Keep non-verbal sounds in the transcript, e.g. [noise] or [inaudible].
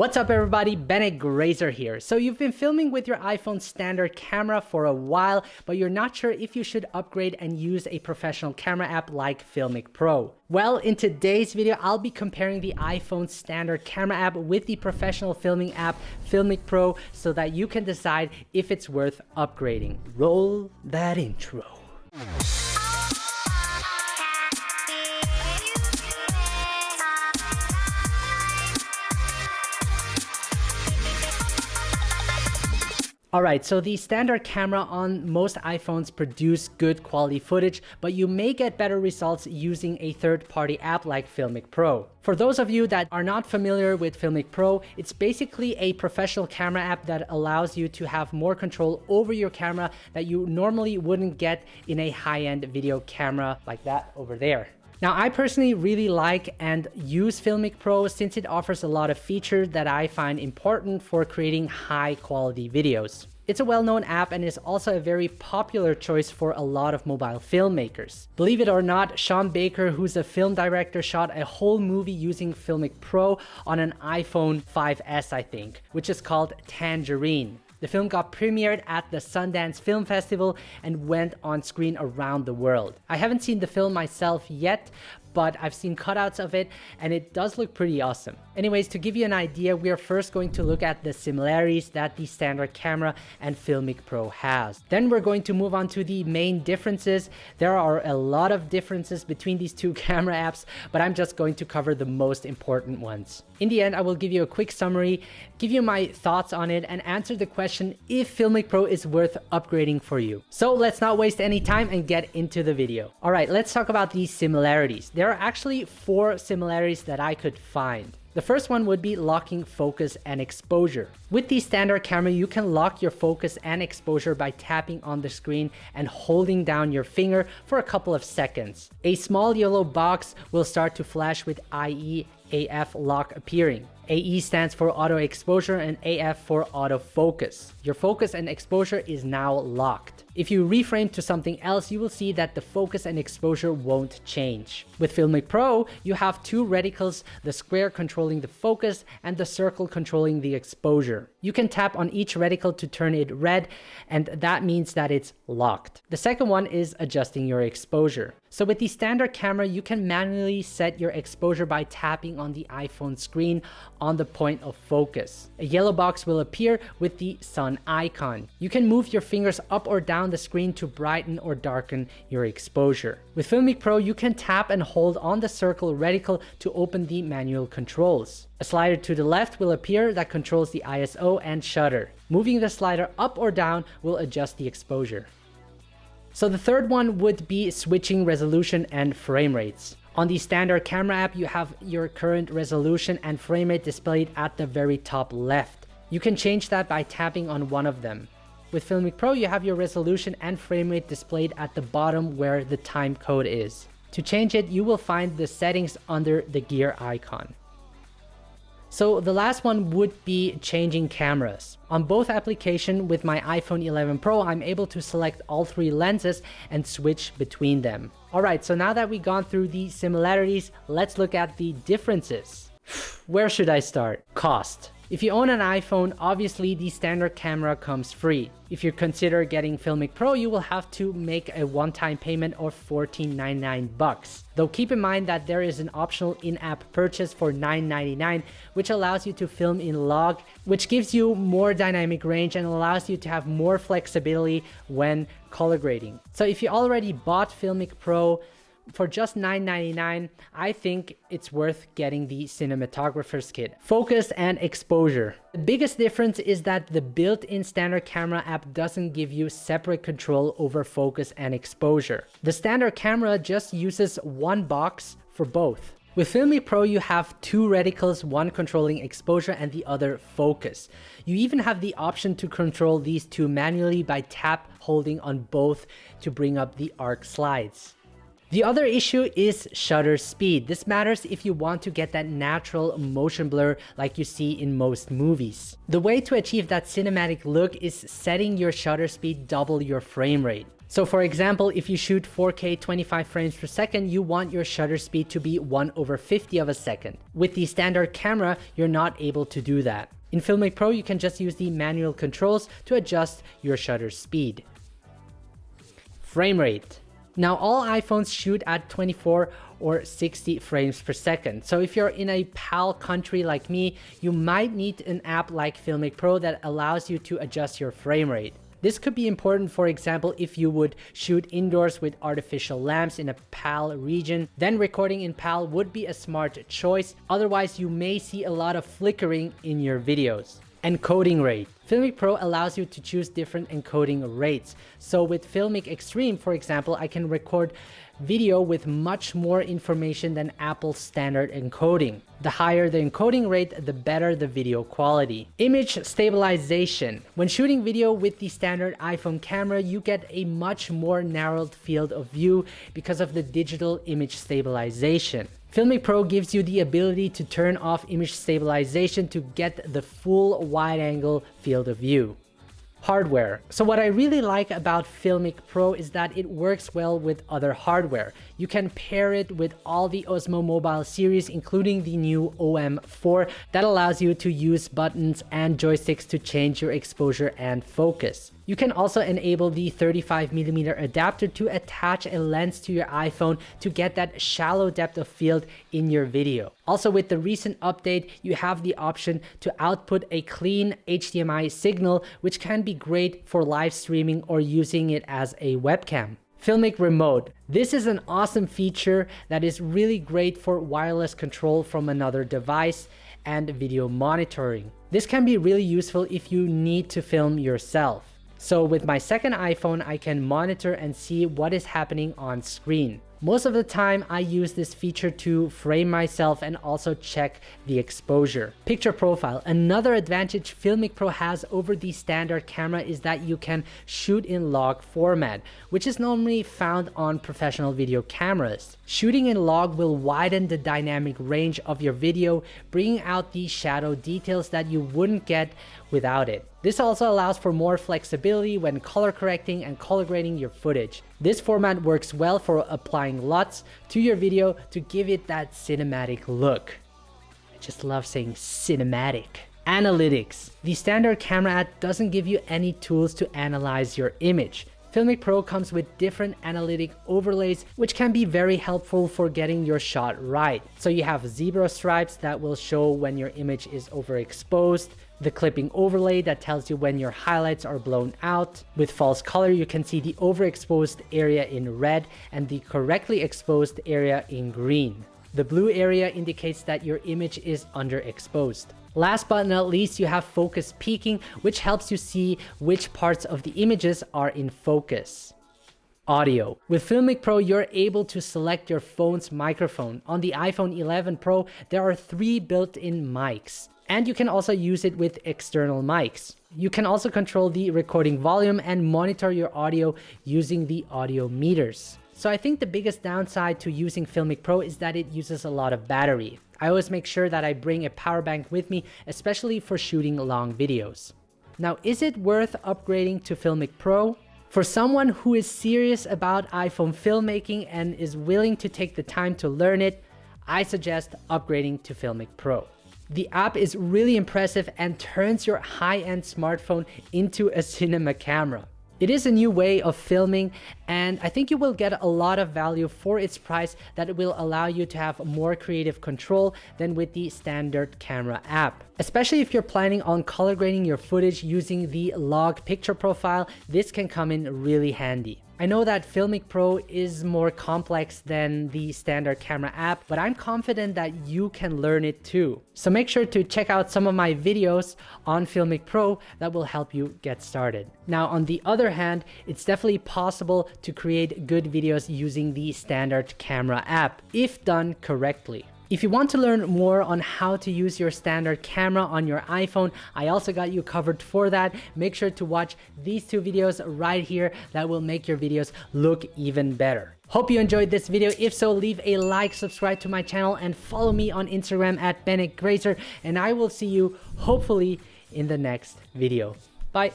What's up everybody, Bennett Grazer here. So you've been filming with your iPhone standard camera for a while, but you're not sure if you should upgrade and use a professional camera app like Filmic Pro. Well, in today's video, I'll be comparing the iPhone standard camera app with the professional filming app Filmic Pro so that you can decide if it's worth upgrading. Roll that intro. Alright, so the standard camera on most iPhones produce good quality footage, but you may get better results using a third-party app like Filmic Pro. For those of you that are not familiar with Filmic Pro, it's basically a professional camera app that allows you to have more control over your camera that you normally wouldn't get in a high-end video camera like that over there. Now, I personally really like and use Filmic Pro since it offers a lot of features that I find important for creating high quality videos. It's a well-known app and is also a very popular choice for a lot of mobile filmmakers. Believe it or not, Sean Baker, who's a film director, shot a whole movie using Filmic Pro on an iPhone 5S, I think, which is called Tangerine. The film got premiered at the Sundance Film Festival and went on screen around the world. I haven't seen the film myself yet, but I've seen cutouts of it and it does look pretty awesome. Anyways, to give you an idea, we are first going to look at the similarities that the standard camera and Filmic Pro has. Then we're going to move on to the main differences. There are a lot of differences between these two [laughs] camera apps, but I'm just going to cover the most important ones. In the end, I will give you a quick summary, give you my thoughts on it, and answer the question if Filmic Pro is worth upgrading for you. So let's not waste any time and get into the video. All right, let's talk about these similarities. There are actually four similarities that I could find. The first one would be locking focus and exposure. With the standard camera, you can lock your focus and exposure by tapping on the screen and holding down your finger for a couple of seconds. A small yellow box will start to flash with AE AF lock appearing. AE stands for auto exposure and AF for auto focus. Your focus and exposure is now locked. If you reframe to something else, you will see that the focus and exposure won't change. With Filmic Pro, you have two reticles, the square controlling the focus and the circle controlling the exposure. You can tap on each reticle to turn it red, and that means that it's locked. The second one is adjusting your exposure. So with the standard camera, you can manually set your exposure by tapping on the iPhone screen on the point of focus. A yellow box will appear with the sun icon. You can move your fingers up or down the screen to brighten or darken your exposure. With Filmic Pro, you can tap and hold on the circle reticle to open the manual controls. A slider to the left will appear that controls the ISO and shutter. Moving the slider up or down will adjust the exposure. So the third one would be switching resolution and frame rates. On the standard camera app, you have your current resolution and frame rate displayed at the very top left. You can change that by tapping on one of them. With Filmic Pro, you have your resolution and frame rate displayed at the bottom where the time code is. To change it, you will find the settings under the gear icon. So the last one would be changing cameras. On both application with my iPhone 11 Pro, I'm able to select all three lenses and switch between them. Alright, so now that we've gone through the similarities, let's look at the differences. [sighs] Where should I start? Cost. If you own an iPhone, obviously the standard camera comes free. If you consider getting Filmic Pro, you will have to make a one-time payment of $14.99 bucks. Though keep in mind that there is an optional in-app purchase for $9.99, which allows you to film in log, which gives you more dynamic range and allows you to have more flexibility when color grading. So if you already bought Filmic Pro, for just $9.99, I think it's worth getting the cinematographer's kit. Focus and exposure. The biggest difference is that the built-in standard camera app doesn't give you separate control over focus and exposure. The standard camera just uses one box for both. With Filmic Pro, you have two reticles, one controlling exposure and the other focus. You even have the option to control these two manually by tap holding on both to bring up the arc slides. The other issue is shutter speed. This matters if you want to get that natural motion blur like you see in most movies. The way to achieve that cinematic look is setting your shutter speed double your frame rate. So for example, if you shoot 4K 25 frames per second, you want your shutter speed to be 1 over 50 of a second. With the standard camera, you're not able to do that. In Filmic Pro, you can just use the manual controls to adjust your shutter speed. Frame rate. Now all iPhones shoot at 24 or 60 frames per second. So if you're in a PAL country like me, you might need an app like Filmic Pro that allows you to adjust your frame rate. This could be important, for example, if you would shoot indoors with artificial lamps in a PAL region, then recording in PAL would be a smart choice. Otherwise, you may see a lot of flickering in your videos. Encoding rate. Filmic Pro allows you to choose different encoding rates. So with Filmic Extreme, for example, I can record video with much more information than Apple's standard encoding. The higher the encoding rate, the better the video quality. Image stabilization. When shooting video with the standard iPhone camera, you get a much more narrowed field of view because of the digital image stabilization. Filmic Pro gives you the ability to turn off image stabilization to get the full wide angle field of view. Hardware. So what I really like about Filmic Pro is that it works well with other hardware. You can pair it with all the Osmo Mobile series, including the new OM4 that allows you to use buttons and joysticks to change your exposure and focus. You can also enable the 35mm adapter to attach a lens to your iPhone to get that shallow depth of field in your video. Also with the recent update, you have the option to output a clean HDMI signal, which can be great for live streaming or using it as a webcam. Filmic Remote. This is an awesome feature that is really great for wireless control from another device and video monitoring. This can be really useful if you need to film yourself. So with my second iPhone, I can monitor and see what is happening on screen. Most of the time, I use this feature to frame myself and also check the exposure. Picture profile. Another advantage Filmic Pro has over the standard camera is that you can shoot in log format, which is normally found on professional video cameras. Shooting in log will widen the dynamic range of your video, bringing out the shadow details that you wouldn't get without it. This also allows for more flexibility when color correcting and color grading your footage. This format works well for applying LUTs to your video to give it that cinematic look. I just love saying cinematic. Analytics. The standard camera app doesn't give you any tools to analyze your image. Filmic Pro comes with different analytic overlays, which can be very helpful for getting your shot right. So you have zebra stripes that will show when your image is overexposed, the clipping overlay that tells you when your highlights are blown out. With false color, you can see the overexposed area in red and the correctly exposed area in green. The blue area indicates that your image is underexposed. Last but not least, you have focus peaking, which helps you see which parts of the images are in focus. Audio. With Filmic Pro, you're able to select your phone's microphone. On the iPhone 11 Pro, there are three built-in mics. And you can also use it with external mics. You can also control the recording volume and monitor your audio using the audio meters. So I think the biggest downside to using Filmic Pro is that it uses a lot of battery. I always make sure that I bring a power bank with me, especially for shooting long videos. Now, is it worth upgrading to Filmic Pro? For someone who is serious about iPhone filmmaking and is willing to take the time to learn it, I suggest upgrading to Filmic Pro. The app is really impressive and turns your high-end smartphone into a cinema camera. It is a new way of filming and I think you will get a lot of value for its price that will allow you to have more creative control than with the standard camera app. Especially if you're planning on color grading your footage using the log picture profile, this can come in really handy. I know that Filmic Pro is more complex than the standard camera app, but I'm confident that you can learn it too. So make sure to check out some of my videos on Filmic Pro that will help you get started. Now, on the other hand, it's definitely possible to create good videos using the standard camera app if done correctly. If you want to learn more on how to use your standard camera on your iPhone, I also got you covered for that. Make sure to watch these two videos right here that will make your videos look even better. Hope you enjoyed this video. If so, leave a like, subscribe to my channel, and follow me on Instagram at Bennett Grazer. And I will see you hopefully in the next video. Bye.